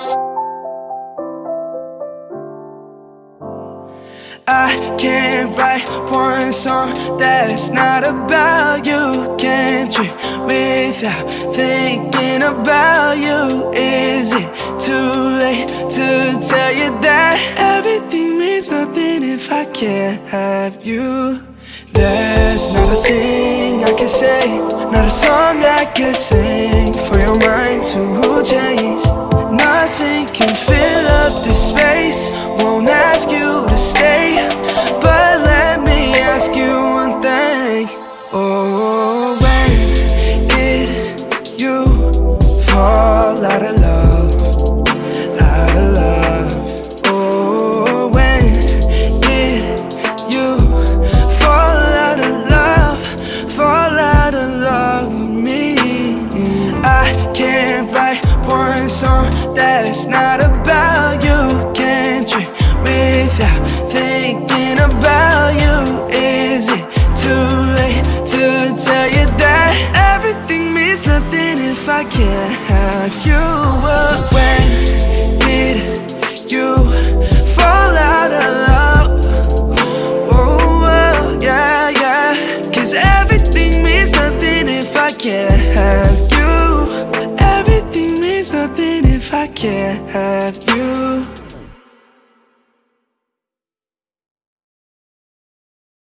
I can't write one song that's not about you. Can't dream without thinking about you? Is it too late to tell you that Everything means nothing if I can't have you? There's not a thing I can say Not a song I can sing For your mind to change one song that's not about you. Can't dream without thinking about you Is it too late to tell you that Everything means nothing if I can't have you But if I can't have you.